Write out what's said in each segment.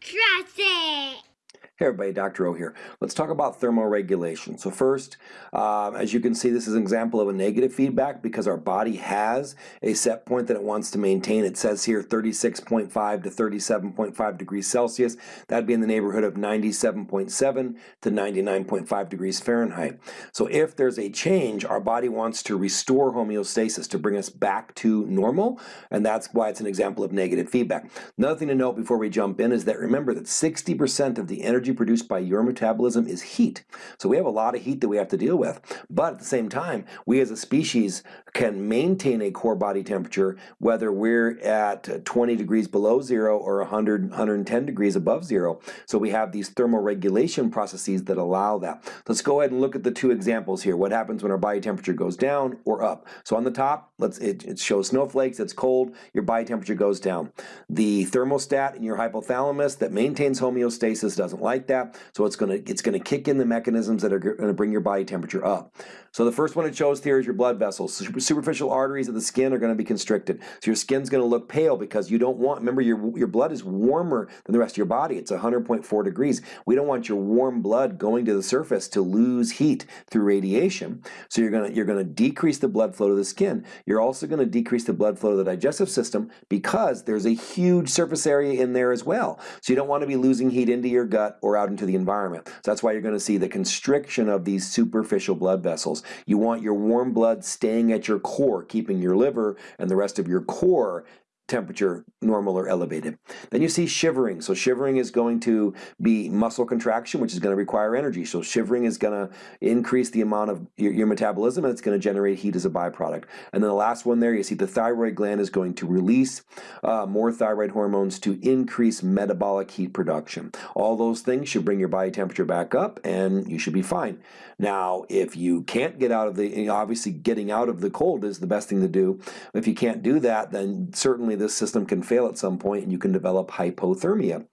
Trust it. Hey everybody, Dr. O here. Let's talk about thermoregulation. So first, um, as you can see, this is an example of a negative feedback because our body has a set point that it wants to maintain. It says here 36.5 to 37.5 degrees Celsius. That'd be in the neighborhood of 97.7 to 99.5 degrees Fahrenheit. So if there's a change, our body wants to restore homeostasis to bring us back to normal, and that's why it's an example of negative feedback. Another thing to note before we jump in is that remember that 60% of the energy energy produced by your metabolism is heat. So we have a lot of heat that we have to deal with. But at the same time, we as a species can maintain a core body temperature whether we're at 20 degrees below zero or 100, 110 degrees above zero. So we have these thermoregulation processes that allow that. Let's go ahead and look at the two examples here. What happens when our body temperature goes down or up? So on the top, let's it, it shows snowflakes, it's cold, your body temperature goes down. The thermostat in your hypothalamus that maintains homeostasis doesn't like like that. So it's going to it's to kick in the mechanisms that are going to bring your body temperature up. So the first one it shows here is your blood vessels. Superficial arteries of the skin are going to be constricted. So your skin's going to look pale because you don't want, remember your, your blood is warmer than the rest of your body. It's 100.4 degrees. We don't want your warm blood going to the surface to lose heat through radiation. So you're to, you're going to decrease the blood flow to the skin. You're also going to decrease the blood flow to the digestive system because there's a huge surface area in there as well. So you don't want to be losing heat into your gut or out into the environment. So that's why you're going to see the constriction of these superficial blood vessels. You want your warm blood staying at your core, keeping your liver and the rest of your core temperature normal or elevated. Then you see shivering. So shivering is going to be muscle contraction, which is going to require energy. So shivering is going to increase the amount of your, your, metabolism and it's going to generate heat as a byproduct. And then the last one there, you see the thyroid gland is going to release uh, more thyroid hormones to increase metabolic heat production. All those things should bring your body temperature back up and you should be fine. Now, if you can't get out of the, obviously getting out of the cold is the best thing to do. If you can't do that, then certainly this system can fail at some point and you can develop hypothermia.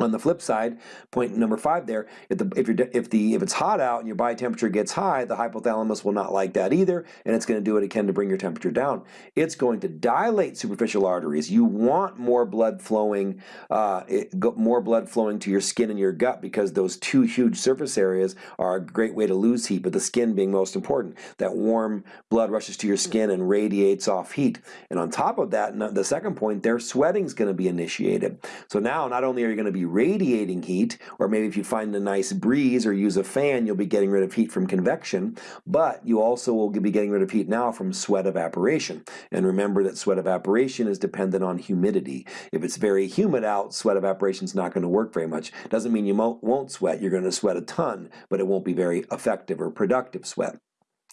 On the flip side, point number five there, if, the, if, you're, if, the, if it's hot out and your body temperature gets high, the hypothalamus will not like that either, and it's going to do what it can to bring your temperature down. It's going to dilate superficial arteries. You want more blood flowing, uh, it, more blood flowing to your skin and your gut because those two huge surface areas are a great way to lose heat, but the skin being most important. That warm blood rushes to your skin and radiates off heat. And on top of that, the second point there, sweating is going to be initiated. So now not only are you going to be radiating heat, or maybe if you find a nice breeze or use a fan, you'll be getting rid of heat from convection, but you also will be getting rid of heat now from sweat evaporation. And remember that sweat evaporation is dependent on humidity. If it's very humid out, sweat evaporation is not going to work very much. Doesn't mean you won't sweat, you're going to sweat a ton, but it won't be very effective or productive sweat.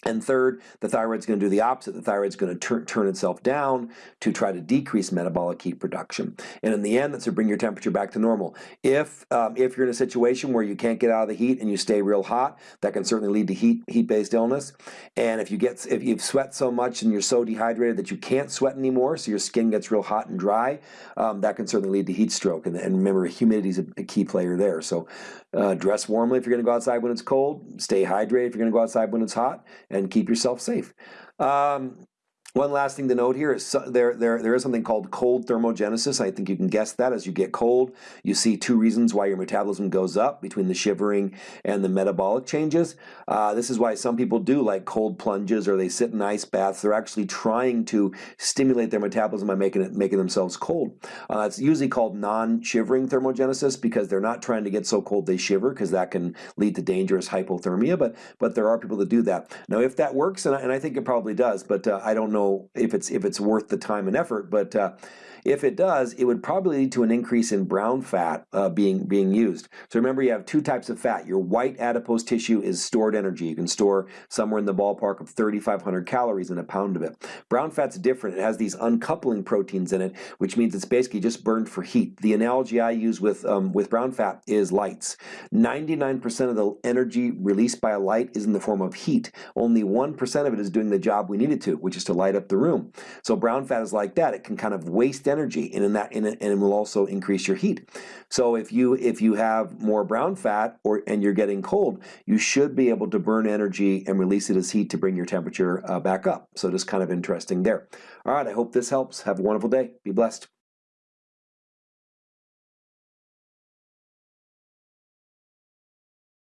And third, the thyroid's going to do the opposite. The thyroid's going to tur turn itself down to try to decrease metabolic heat production. And in the end, that's to bring your temperature back to normal. If um, if you're in a situation where you can't get out of the heat and you stay real hot, that can certainly lead to heat heat-based illness. And if you get if you've sweat so much and you're so dehydrated that you can't sweat anymore, so your skin gets real hot and dry, um, that can certainly lead to heat stroke. And, and remember, humidity is a, a, key player there. So uh, dress warmly if you're going to go outside when it's cold. Stay hydrated if you're going to go outside when it's hot keep yourself safe. Um, one last thing to note here is there, there, there is something called cold thermogenesis. I think you can guess that as you get cold. You see two reasons why your metabolism goes up between the shivering and the metabolic changes. Uh, this is why some people do like cold plunges or they sit in ice baths. They're actually trying to stimulate their metabolism by making it making themselves cold. Uh, it's usually called non-shivering thermogenesis because they're not trying to get so cold they shiver because that can lead to dangerous hypothermia. But but there are people that do that. Now if that works, and I, and I think it probably does, but uh, I don't know know if it's if it's worth the time and effort, but uh, if it does, it would probably lead to an increase in brown fat uh, being, being used. So remember you have two types of fat. Your white adipose tissue is stored energy. You can store somewhere in the ballpark of 3,500 calories in a pound of it. Brown fat's different. It has these uncoupling proteins in it, which means it's basically just burned for heat. The analogy I use with, um, with brown fat is lights. 99% of the energy released by a light is in the form of heat. Only 1% of it is doing the job we need it to, which is to light up the room. So brown fat is like that. It can kind of waste energy energy and in that and it will also increase your heat. So if you if you have more brown fat or and you're getting cold you should be able to burn energy and release it as heat to bring your temperature uh, back up. So just kind of interesting there. All right. I hope this helps. Have a wonderful day. Be blessed